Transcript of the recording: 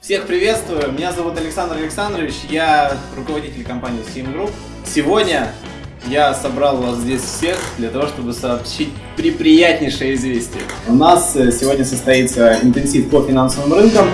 Всех приветствую, меня зовут Александр Александрович, я руководитель компании Steam Group. Сегодня я собрал вас здесь всех для того, чтобы сообщить приприятнейшее известие. У нас э, сегодня состоится интенсив по финансовым рынкам.